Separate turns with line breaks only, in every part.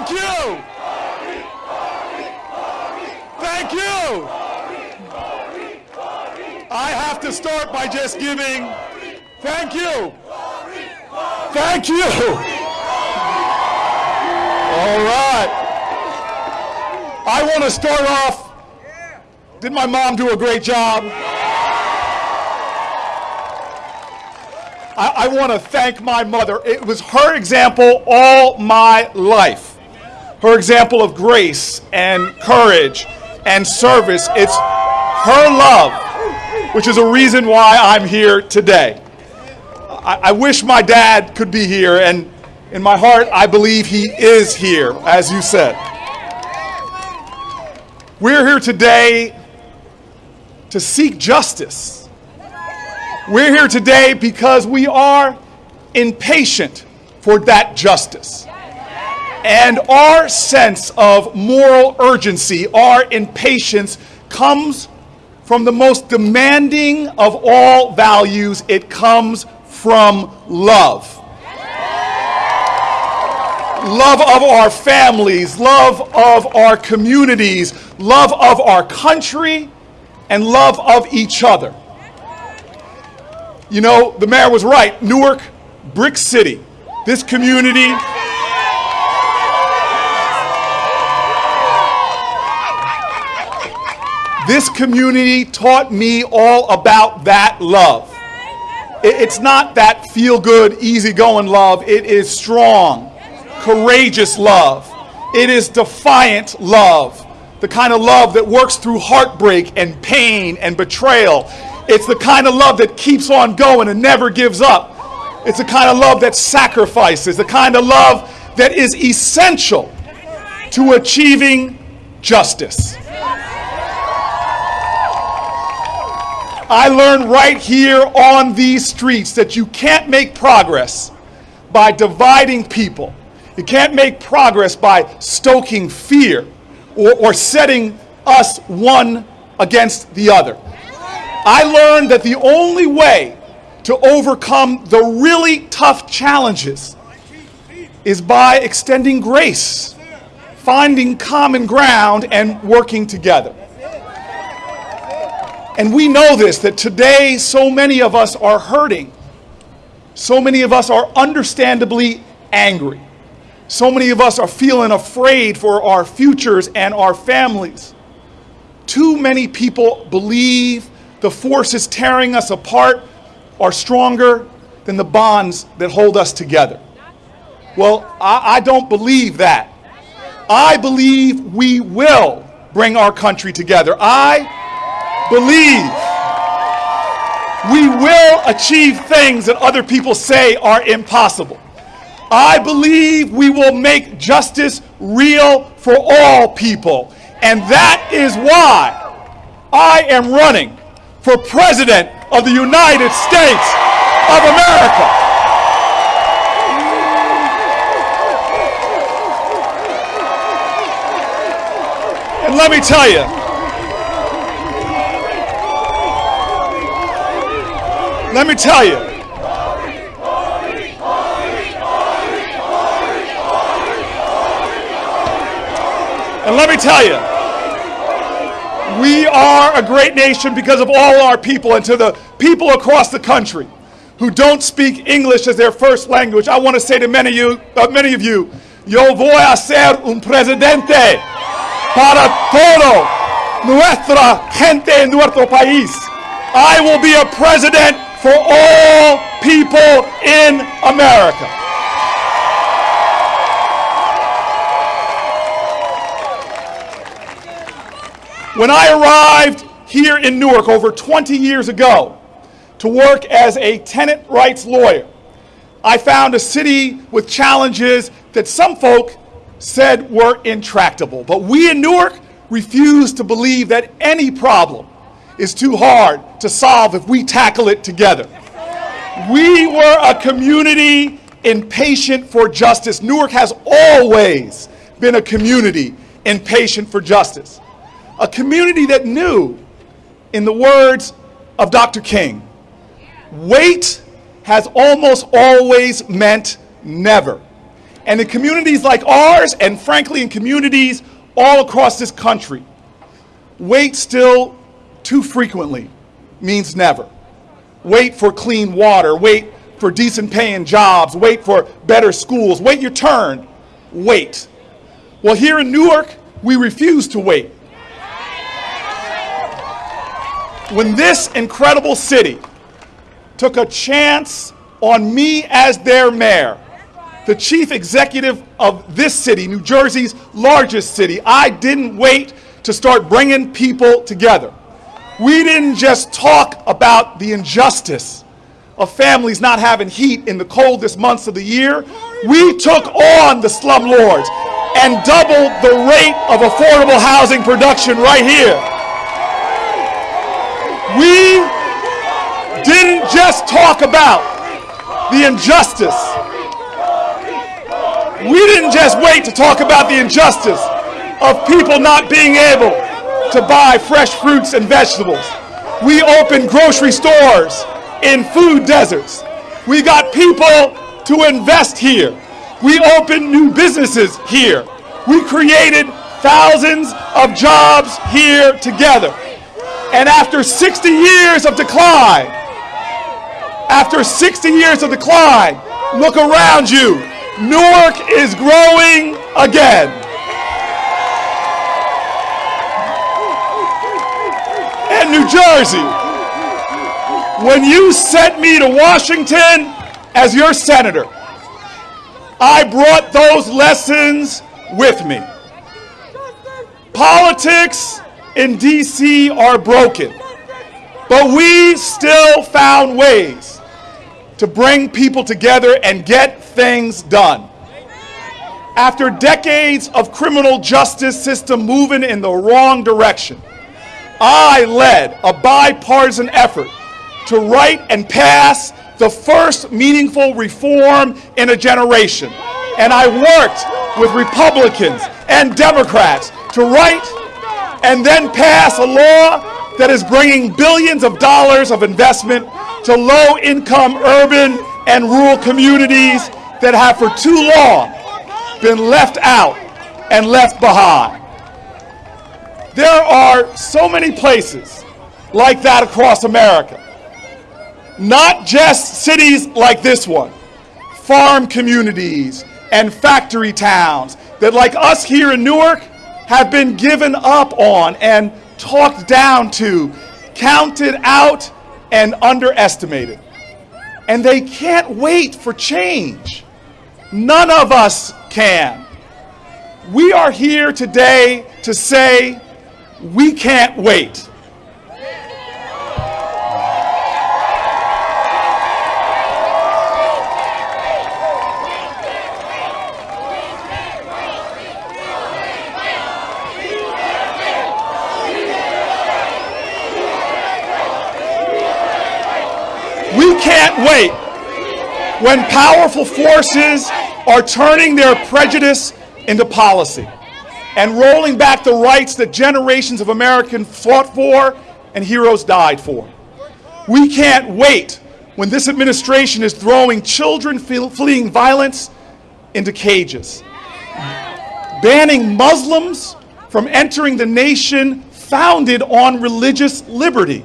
Thank you. Thank you. I have to start by just giving. Thank you. Thank you. All right. I want to start off. Did my mom do a great job? I, I want to thank my mother. It was her example all my life. Her example of grace and courage and service. It's her love, which is a reason why I'm here today. I, I wish my dad could be here, and in my heart, I believe he is here, as you said. We're here today to seek justice. We're here today because we are impatient for that justice. And our sense of moral urgency, our impatience, comes from the most demanding of all values. It comes from love. Love of our families, love of our communities, love of our country, and love of each other. You know, the mayor was right. Newark, Brick City, this community. This community taught me all about that love. It's not that feel good, easy-going love. It is strong, courageous love. It is defiant love. The kind of love that works through heartbreak and pain and betrayal. It's the kind of love that keeps on going and never gives up. It's the kind of love that sacrifices, the kind of love that is essential to achieving justice. I learned right here on these streets that you can't make progress by dividing people. You can't make progress by stoking fear or, or setting us one against the other. I learned that the only way to overcome the really tough challenges is by extending grace, finding common ground, and working together. And we know this that today so many of us are hurting. So many of us are understandably angry. So many of us are feeling afraid for our futures and our families. Too many people believe the forces tearing us apart are stronger than the bonds that hold us together. Well, I, I don't believe that. I believe we will bring our country together. I believe we will achieve things that other people say are impossible. I believe we will make justice real for all people. And that is why I am running for President of the United States of America. And let me tell you, Let me tell you. And let me tell you, we are a great nation because of all our people. And to the people across the country who don't speak English as their first language, I want to say to many of you, uh, many of you yo voy a ser un presidente para todo nuestra gente en nuestro país. I will be a president for all people in America. When I arrived here in Newark over 20 years ago to work as a tenant rights lawyer, I found a city with challenges that some folk said were intractable. But we in Newark refused to believe that any problem is too hard to solve if we tackle it together. We were a community impatient for justice. Newark has always been a community impatient for justice. A community that knew, in the words of Dr. King, wait has almost always meant never. And in communities like ours, and frankly in communities all across this country, wait still too frequently means never. Wait for clean water, wait for decent paying jobs, wait for better schools, wait your turn, wait. Well, here in Newark, we refuse to wait. When this incredible city took a chance on me as their mayor, the chief executive of this city, New Jersey's largest city, I didn't wait to start bringing people together. We didn't just talk about the injustice of families not having heat in the coldest months of the year. We took on the slumlords and doubled the rate of affordable housing production right here. We didn't just talk about the injustice. We didn't just wait to talk about the injustice of people not being able to buy fresh fruits and vegetables. We opened grocery stores in food deserts. We got people to invest here. We opened new businesses here. We created thousands of jobs here together. And after 60 years of decline, after 60 years of decline, look around you. Newark is growing again. New Jersey, when you sent me to Washington as your senator, I brought those lessons with me. Politics in DC are broken, but we still found ways to bring people together and get things done. After decades of criminal justice system moving in the wrong direction, I led a bipartisan effort to write and pass the first meaningful reform in a generation. And I worked with Republicans and Democrats to write and then pass a law that is bringing billions of dollars of investment to low income urban and rural communities that have for too long been left out and left behind. There are so many places like that across America not just cities like this one, farm communities and factory towns that, like us here in Newark, have been given up on and talked down to, counted out, and underestimated. And they can't wait for change. None of us can. We are here today to say we can't wait. We can't wait when powerful forces are turning their prejudice into policy and rolling back the rights that generations of Americans fought for and heroes died for. We can't wait when this administration is throwing children fleeing violence into cages, banning Muslims from entering the nation founded on religious liberty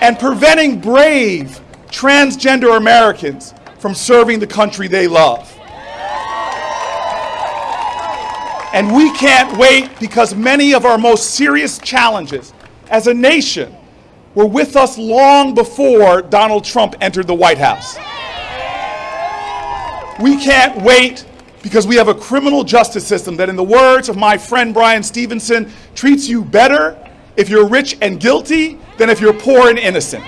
and preventing brave transgender Americans from serving the country they love. And we can't wait because many of our most serious challenges as a nation were with us long before Donald Trump entered the White House. We can't wait because we have a criminal justice system that, in the words of my friend Bryan Stevenson, treats you better if you're rich and guilty than if you're poor and innocent.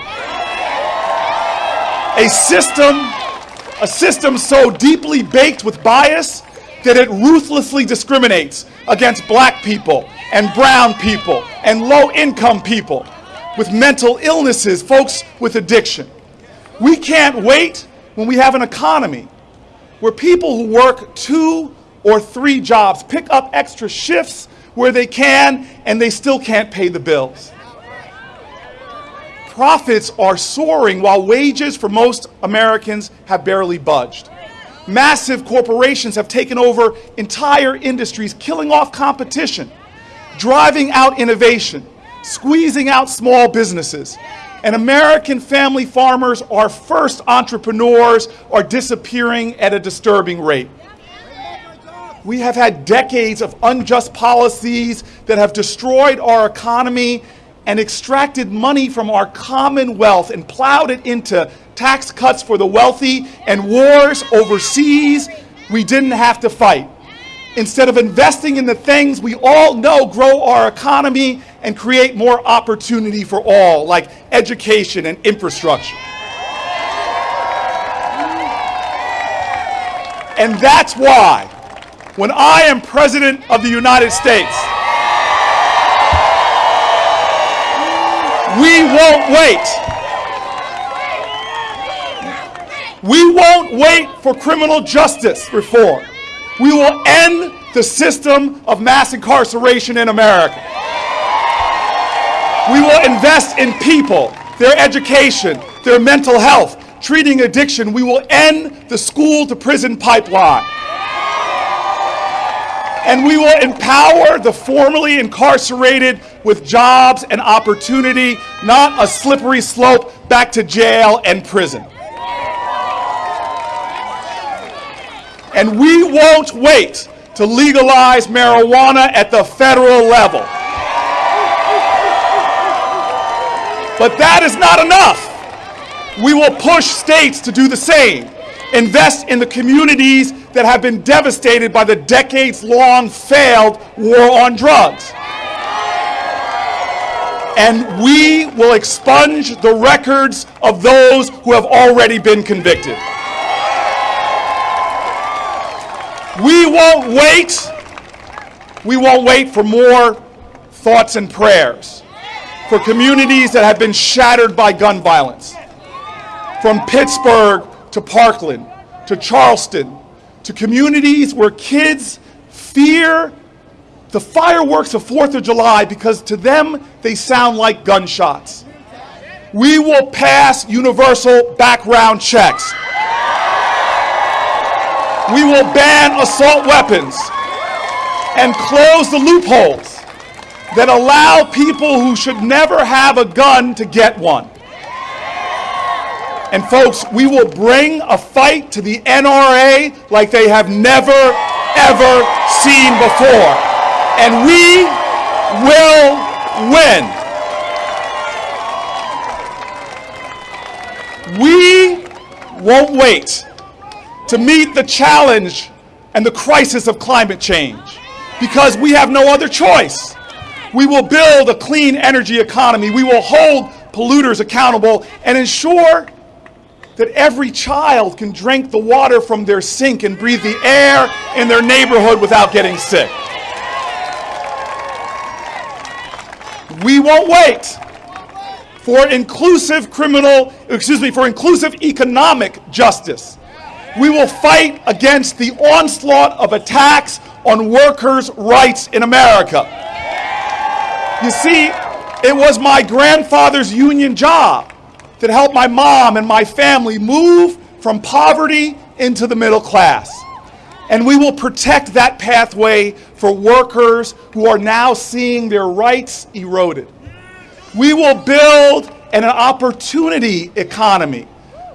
A system, a system so deeply baked with bias that it ruthlessly discriminates against black people and brown people and low income people with mental illnesses, folks with addiction. We can't wait when we have an economy where people who work two or three jobs pick up extra shifts where they can and they still can't pay the bills. Profits are soaring while wages for most Americans have barely budged. Massive corporations have taken over entire industries, killing off competition, driving out innovation, squeezing out small businesses. And American family farmers, our first entrepreneurs, are disappearing at a disturbing rate. We have had decades of unjust policies that have destroyed our economy and extracted money from our common wealth and plowed it into tax cuts for the wealthy and wars overseas we didn't have to fight. Instead of investing in the things we all know grow our economy and create more opportunity for all, like education and infrastructure. And that's why, when I am President of the United States, we won't wait. We won't wait for criminal justice reform. We will end the system of mass incarceration in America. We will invest in people, their education, their mental health, treating addiction. We will end the school to prison pipeline. And we will empower the formerly incarcerated with jobs and opportunity, not a slippery slope back to jail and prison. And we won't wait to legalize marijuana at the federal level. But that is not enough. We will push states to do the same. Invest in the communities that have been devastated by the decades long failed war on drugs. And we will expunge the records of those who have already been convicted. We won't wait. We won't wait for more thoughts and prayers for communities that have been shattered by gun violence. From Pittsburgh to Parkland to Charleston to communities where kids fear the fireworks of 4th of July because to them they sound like gunshots. We will pass universal background checks. We will ban assault weapons and close the loopholes that allow people who should never have a gun to get one. And folks, we will bring a fight to the NRA like they have never, ever seen before. And we will win. We won't wait to meet the challenge and the crisis of climate change because we have no other choice. We will build a clean energy economy. We will hold polluters accountable and ensure that every child can drink the water from their sink and breathe the air in their neighborhood without getting sick. We won't wait for inclusive criminal, excuse me, for inclusive economic justice. We will fight against the onslaught of attacks on workers' rights in America. You see, it was my grandfather's union job that helped my mom and my family move from poverty into the middle class. And we will protect that pathway for workers who are now seeing their rights eroded. We will build an opportunity economy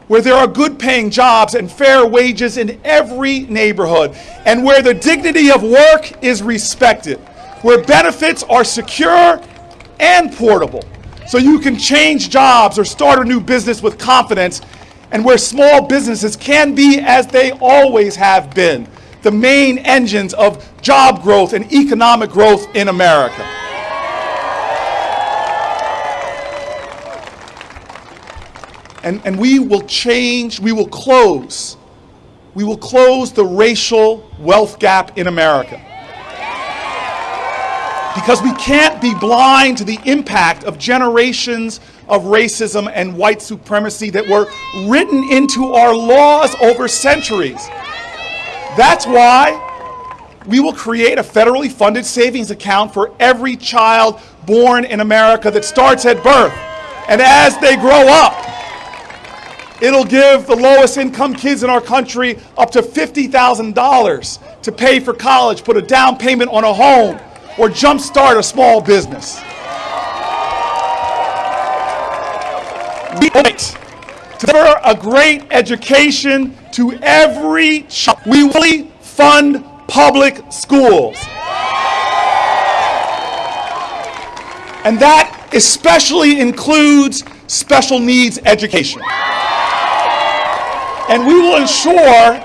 where there are good paying jobs and fair wages in every neighborhood, and where the dignity of work is respected where benefits are secure and portable. So you can change jobs or start a new business with confidence, and where small businesses can be, as they always have been, the main engines of job growth and economic growth in America. And, and we will change, we will close, we will close the racial wealth gap in America because we can't be blind to the impact of generations of racism and white supremacy that were written into our laws over centuries. That's why we will create a federally funded savings account for every child born in America that starts at birth. And as they grow up, It'll give the lowest income kids in our country up to $50,000 to pay for college, put a down payment on a home, or jumpstart a small business. To deliver a great education to every child. We will fund public schools. And that especially includes special needs education. And we will ensure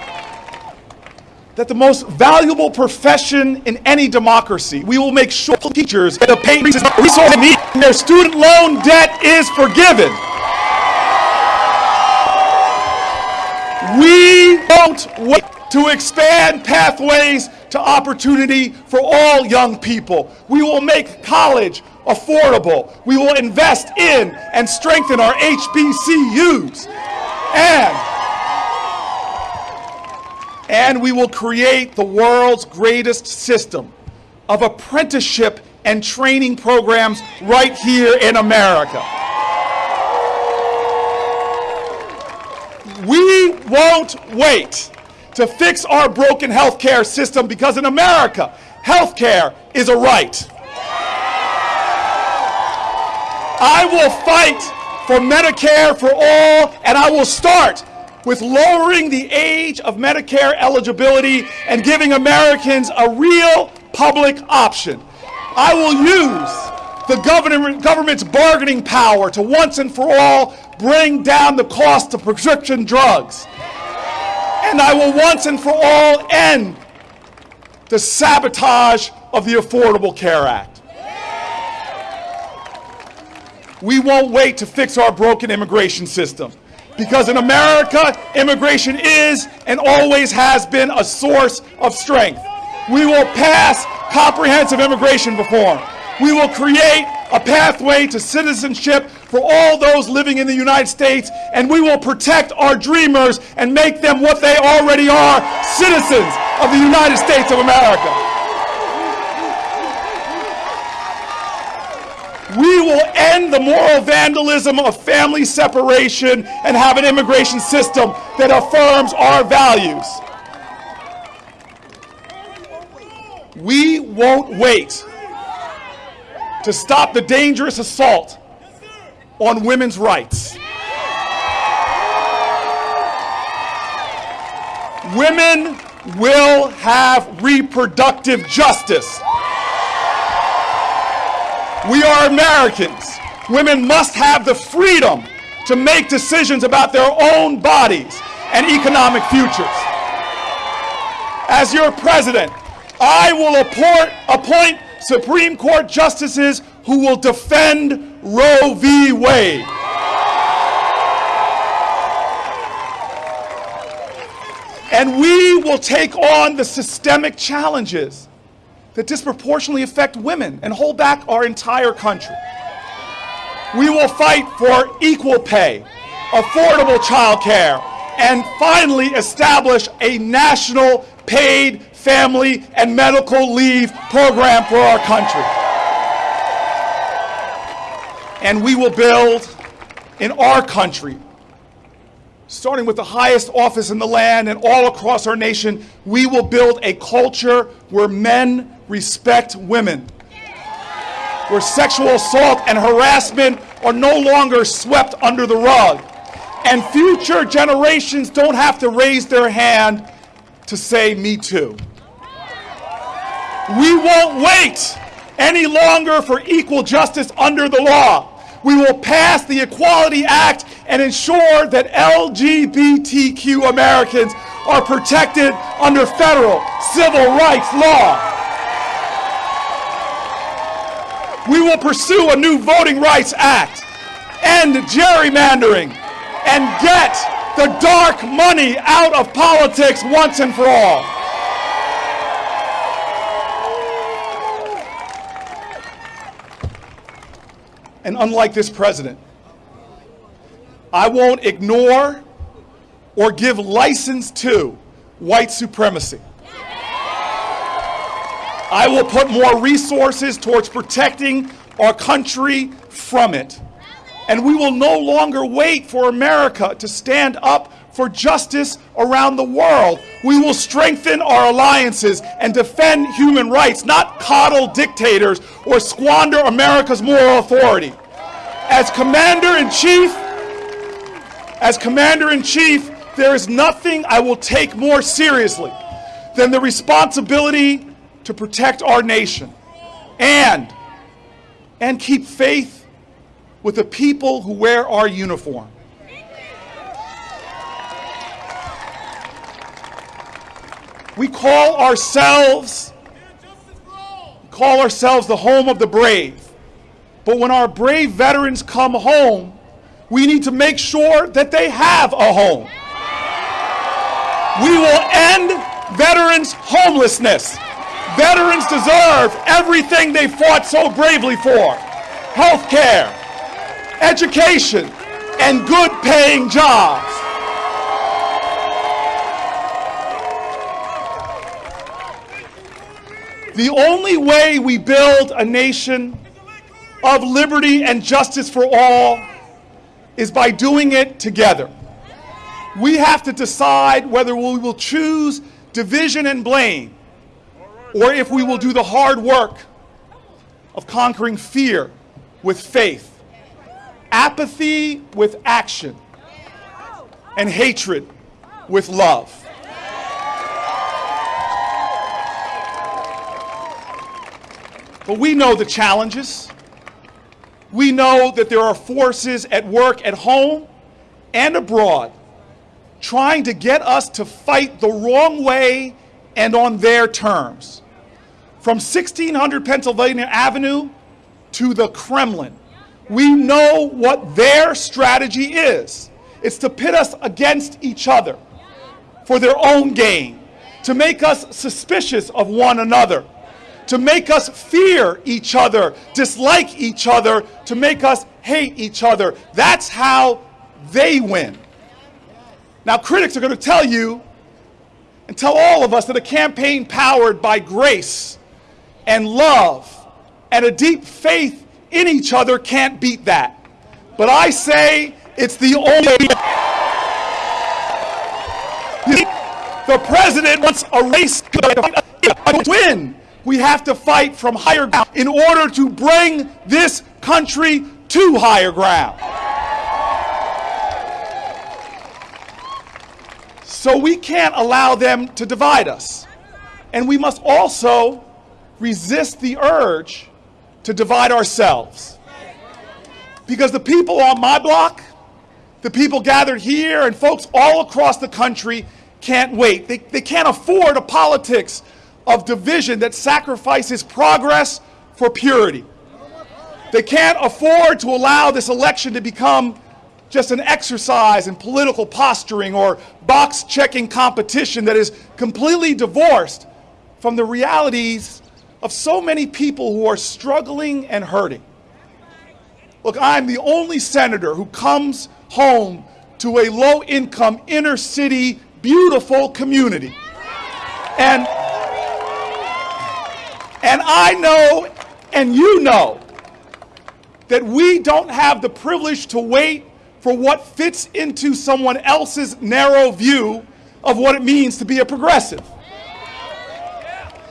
that the most valuable profession in any democracy, we will make sure teachers get the pay resources need and their student loan debt is forgiven. We won't wait to expand pathways to opportunity for all young people. We will make college affordable. We will invest in and strengthen our HBCUs. And, and we will create the world's greatest system of apprenticeship and training programs right here in America. We won't wait to fix our broken healthcare system because in America, healthcare is a right. I will fight for Medicare for all, and I will start with lowering the age of Medicare eligibility and giving Americans a real public option. I will use the government, government's bargaining power to once and for all bring down the cost of prescription drugs. And I will once and for all end the sabotage of the Affordable Care Act. We won't wait to fix our broken immigration system. Because in America, immigration is and always has been a source of strength. We will pass comprehensive immigration reform. We will create a pathway to citizenship for all those living in the United States, and we will protect our dreamers and make them what they already are citizens of the United States of America. We will end the moral vandalism of family separation and have an immigration system that affirms our values. We won't wait to stop the dangerous assault on women's rights. Women will have reproductive justice. We are Americans. Women must have the freedom to make decisions about their own bodies and economic futures. As your president, I will appoint, appoint Supreme Court justices who will defend Roe v. Wade. And we will take on the systemic challenges that disproportionately affect women and hold back our entire country. We will fight for equal pay, affordable child care, and finally establish a national paid family and medical leave program for our country. And we will build in our country starting with the highest office in the land and all across our nation, we will build a culture where men respect women, where sexual assault and harassment are no longer swept under the rug, and future generations don't have to raise their hand to say, Me too. We won't wait any longer for equal justice under the law. We will pass the Equality Act and ensure that LGBTQ Americans are protected under federal civil rights law. We will pursue a new Voting Rights Act, end gerrymandering, and get the dark money out of politics once and for all. And unlike this president, I won't ignore or give license to white supremacy. I will put more resources towards protecting our country from it. And we will no longer wait for America to stand up for justice around the world. We will strengthen our alliances and defend human rights, not coddle dictators or squander America's moral authority. As Commander in Chief, as Commander in Chief, there is nothing I will take more seriously than the responsibility to protect our nation and, and keep faith with the people who wear our uniform. We call ourselves call ourselves the home of the brave. But when our brave veterans come home, we need to make sure that they have a home. We will end veterans' homelessness. Veterans deserve everything they fought so bravely for health care, education, and good paying jobs. The only way we build a nation of liberty and justice for all is by doing it together. We have to decide whether we will choose division and blame or if we will do the hard work of conquering fear with faith, apathy with action, and hatred with love. But we know the challenges. We know that there are forces at work at home and abroad trying to get us to fight the wrong way and on their terms. From 1600 Pennsylvania Avenue to the Kremlin, we know what their strategy is. It's to pit us against each other for their own gain, to make us suspicious of one another, to make us fear each other, dislike each other, to make us hate each other. That's how they win. Now, critics are going to tell you and tell all of us that a campaign powered by grace and love and a deep faith in each other can't beat that. But I say it's the only. The president wants a race to win we have to fight from higher ground in order to bring this country to higher ground. So we can't allow them to divide us. And we must also resist the urge to divide ourselves. Because the people on my block, the people gathered here, and folks all across the country can't wait. They, they can't afford a politics of division that sacrifices progress for purity. They can't afford to allow this election to become just an exercise in political posturing or box checking competition that is completely divorced from the realities of so many people who are struggling and hurting. Look, I'm the only senator who comes home to a low income, inner city, beautiful community. And and I know, and you know, that we don't have the privilege to wait for what fits into someone else's narrow view of what it means to be a progressive.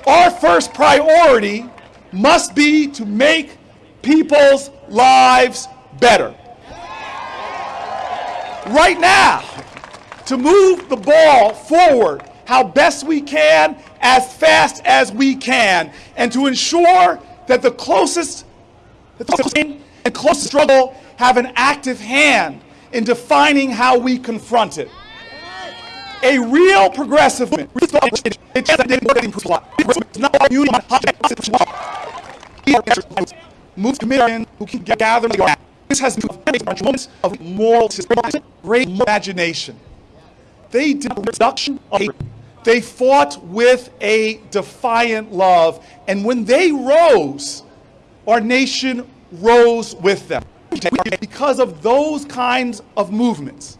Our first priority must be to make people's lives better. Right now, to move the ball forward how best we can as fast as we can and to ensure that the closest the closest and closest struggle have an active hand in defining how we confront it. A real progressive moves committed who can gather this has moments of moral great imagination. They did reduction of they fought with a defiant love. And when they rose, our nation rose with them. Because of those kinds of movements.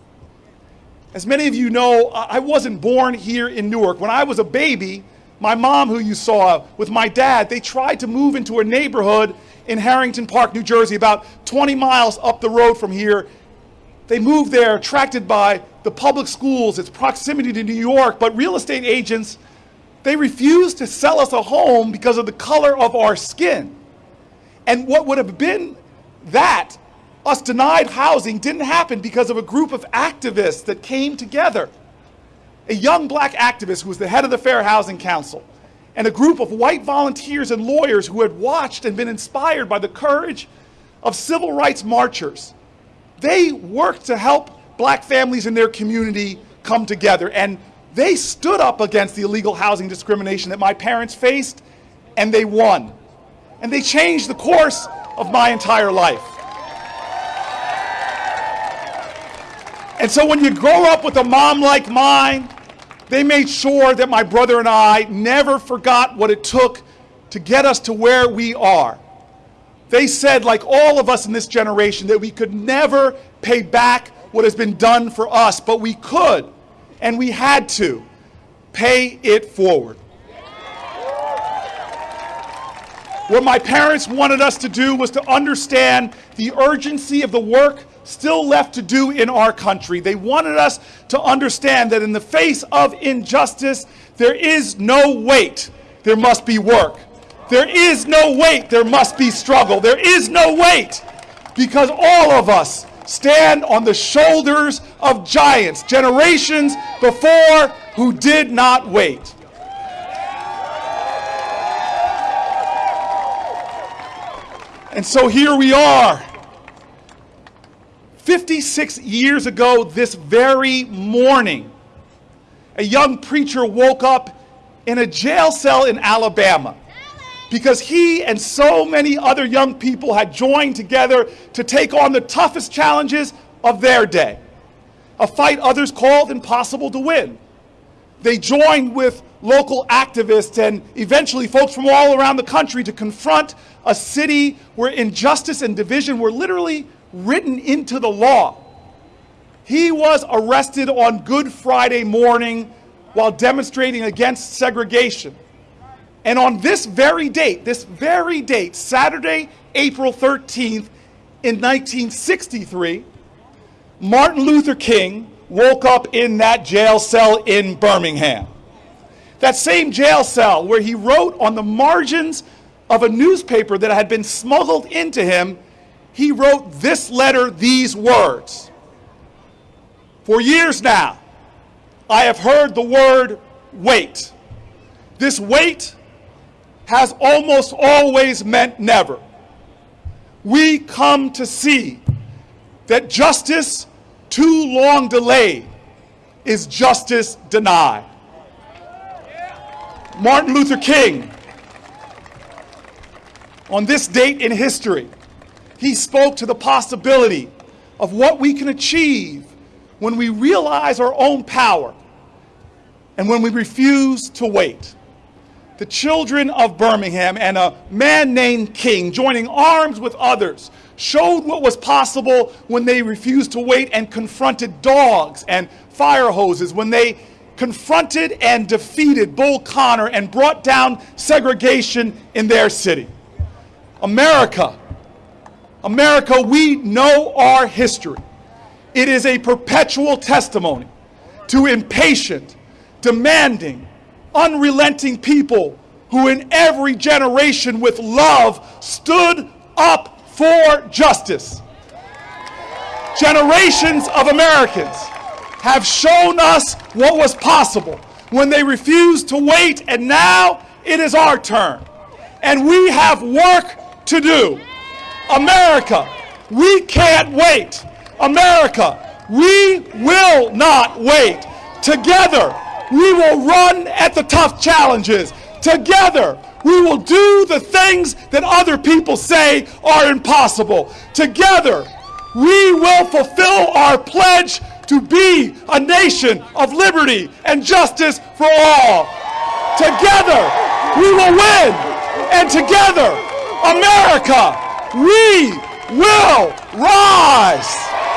As many of you know, I wasn't born here in Newark. When I was a baby, my mom, who you saw with my dad, they tried to move into a neighborhood in Harrington Park, New Jersey, about 20 miles up the road from here. They moved there attracted by the public schools, its proximity to New York, but real estate agents, they refused to sell us a home because of the color of our skin. And what would have been that, us denied housing, didn't happen because of a group of activists that came together. A young black activist who was the head of the Fair Housing Council, and a group of white volunteers and lawyers who had watched and been inspired by the courage of civil rights marchers. They worked to help black families in their community come together, and they stood up against the illegal housing discrimination that my parents faced, and they won. And they changed the course of my entire life. And so when you grow up with a mom like mine, they made sure that my brother and I never forgot what it took to get us to where we are. They said, like all of us in this generation, that we could never pay back what has been done for us, but we could, and we had to, pay it forward. What my parents wanted us to do was to understand the urgency of the work still left to do in our country. They wanted us to understand that in the face of injustice, there is no wait, there must be work. There is no wait, there must be struggle. There is no wait because all of us stand on the shoulders of giants, generations before who did not wait. And so here we are. 56 years ago, this very morning, a young preacher woke up in a jail cell in Alabama because he and so many other young people had joined together to take on the toughest challenges of their day, a fight others called impossible to win. They joined with local activists and eventually folks from all around the country to confront a city where injustice and division were literally written into the law. He was arrested on Good Friday morning while demonstrating against segregation. And on this very date, this very date, Saturday, April 13th, in 1963, Martin Luther King woke up in that jail cell in Birmingham. That same jail cell where he wrote on the margins of a newspaper that had been smuggled into him, he wrote this letter, these words. For years now, I have heard the word wait. This wait has almost always meant never. We come to see that justice too long delayed is justice denied. Martin Luther King, on this date in history, he spoke to the possibility of what we can achieve when we realize our own power and when we refuse to wait. The children of Birmingham and a man named King, joining arms with others, showed what was possible when they refused to wait and confronted dogs and fire hoses, when they confronted and defeated Bull Connor and brought down segregation in their city. America, America, we know our history. It is a perpetual testimony to impatient, demanding, unrelenting people who in every generation with love stood up for justice. Generations of Americans have shown us what was possible when they refused to wait, and now it is our turn. And we have work to do. America, we can't wait. America, we will not wait. Together, we will run at the tough challenges. Together, we will do the things that other people say are impossible. Together, we will fulfill our pledge to be a nation of liberty and justice for all. Together, we will win. And together, America, we will rise.